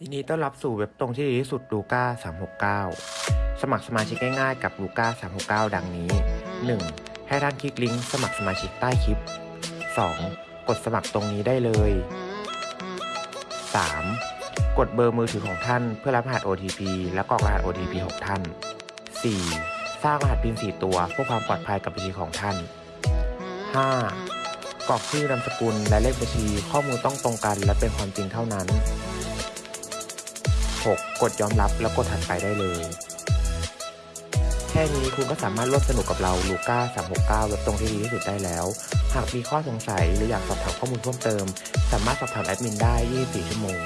ยินดีต้อนรับสู่เว็บตรงที่ดีที่สุดลูก้า369 สมัครสมาชิกง่ายๆกับลูก้า369 ดังนี้ 1. ให้ท่านคลิกลิงก์สมัครสมาชิกใต้คลิป 2. กดสมัครตรงนี้ได้เลย 3. กดเบอร์มือถือของท่านเพื่อรับรหัส OTP และกรอกรหัส OTP ของท่าน 4. สร้างรหัส PIN 4ตัวเพื่อความปลอดภัยกับบัญชีของท่าน 5. กรอกชื่อนามสกุลและเลขบัญชีข้อมูลต้องตรงกันและเป็นความจริงเท่านั้น 6. กดยอมรับแล้วกดถัดไปได้เลย แค่นี้คุณก็สามารถร่วมสนุกกับเราลูก้า369เว็บตรงที่ดีที่สุดได้แล้ว หากมีข้อสงสัยหรืออยากสอบถามข้อมูลเพิ่มเติม สามารถสอบถามแอดมินได้ 24 ชั่วโมง